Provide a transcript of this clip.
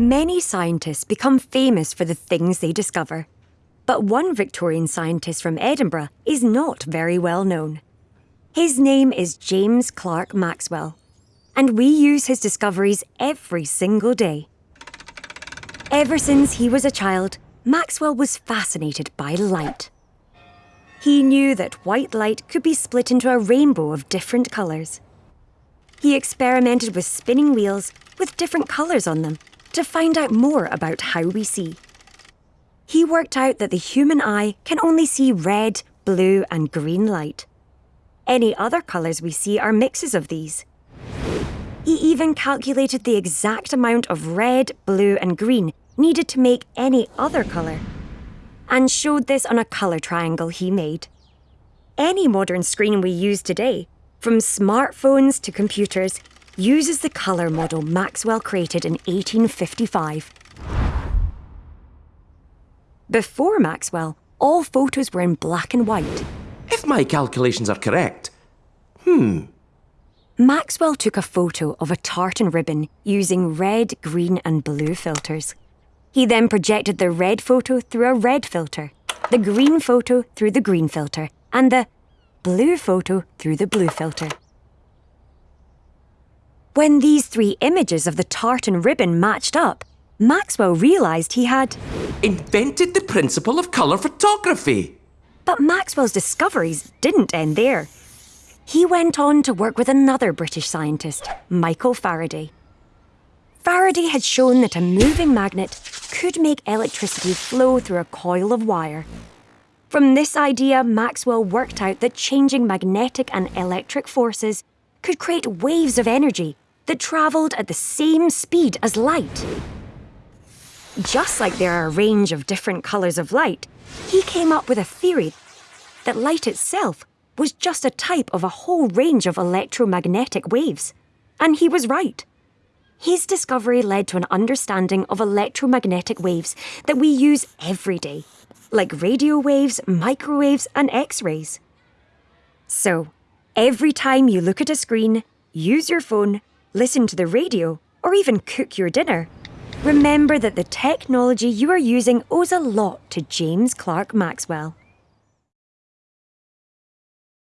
Many scientists become famous for the things they discover. But one Victorian scientist from Edinburgh is not very well known. His name is James Clerk Maxwell, and we use his discoveries every single day. Ever since he was a child, Maxwell was fascinated by light. He knew that white light could be split into a rainbow of different colours. He experimented with spinning wheels with different colours on them to find out more about how we see. He worked out that the human eye can only see red, blue, and green light. Any other colours we see are mixes of these. He even calculated the exact amount of red, blue, and green needed to make any other colour, and showed this on a colour triangle he made. Any modern screen we use today, from smartphones to computers, uses the colour model Maxwell created in 1855. Before Maxwell, all photos were in black and white. If my calculations are correct, hmm, Maxwell took a photo of a tartan ribbon using red, green, and blue filters. He then projected the red photo through a red filter, the green photo through the green filter, and the blue photo through the blue filter. When these three images of the tartan ribbon matched up, Maxwell realised he had. invented the principle of colour photography. But Maxwell's discoveries didn't end there. He went on to work with another British scientist, Michael Faraday. Faraday had shown that a moving magnet could make electricity flow through a coil of wire. From this idea, Maxwell worked out that changing magnetic and electric forces could create waves of energy that travelled at the same speed as light. Just like there are a range of different colours of light, he came up with a theory that light itself was just a type of a whole range of electromagnetic waves. And he was right. His discovery led to an understanding of electromagnetic waves that we use every day, like radio waves, microwaves, and X rays. So, every time you look at a screen, use your phone, listen to the radio, or even cook your dinner, remember that the technology you are using owes a lot to James Clerk Maxwell.